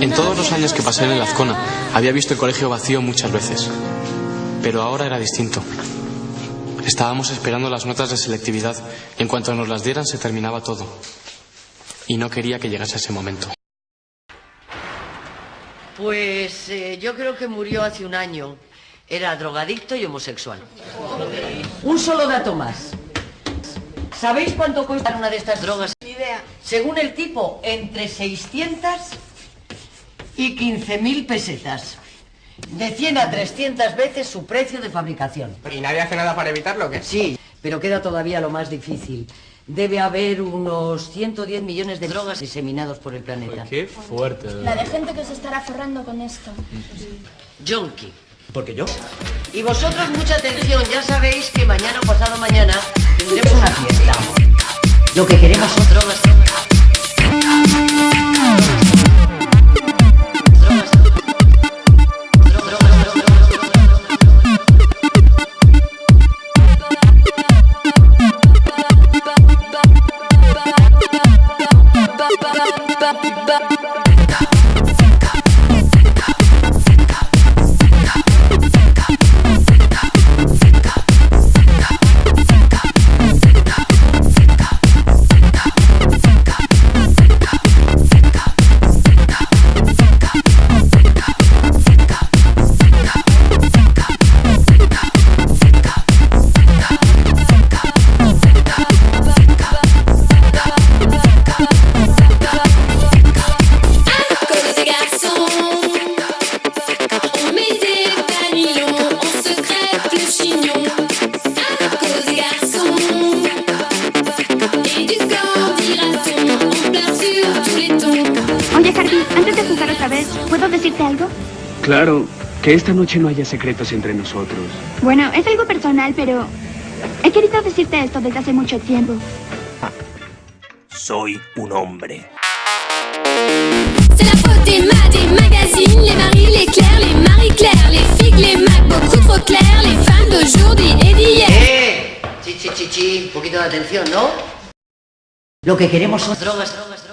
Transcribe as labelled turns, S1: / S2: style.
S1: En todos los años que pasé en el Azcona, había visto el colegio vacío muchas veces. Pero ahora era distinto. Estábamos esperando las notas de selectividad. En cuanto nos las dieran, se terminaba todo. Y no quería que llegase ese momento.
S2: Pues eh, yo creo que murió hace un año. Era drogadicto y homosexual. Un solo dato más. ¿Sabéis cuánto cuesta una de estas drogas?
S3: Ni idea.
S2: Según el tipo, entre 600 y 15.000 pesetas. De 100 a 300 veces su precio de fabricación.
S4: ¿Y nadie hace nada para evitarlo o qué?
S2: Sí, pero queda todavía lo más difícil. Debe haber unos 110 millones de drogas diseminados por el planeta.
S1: Qué fuerte.
S3: La de gente que se estará forrando con esto.
S2: Junkie.
S4: Porque yo.
S2: Y vosotros mucha atención, ya sabéis que mañana o pasado mañana tendremos una fiesta. Lo que queremos son drogas. Drogas.
S5: bop bop decirte algo?
S6: Claro, que esta noche no haya secretos entre nosotros.
S5: Bueno, es algo personal, pero he querido decirte esto desde hace mucho tiempo.
S7: Soy un hombre.
S8: C'est la faute des maths, des magazines Les Marie, les Claire, les Marie-Claire Les figues, les Mac, beaucoup trop clairs Les femmes d'aujourd'hui et d'hier
S2: ¡Eh! Chi, chi, chi, chi. Un poquito de atención, ¿no? Lo que queremos son drogas, drogas, drogas.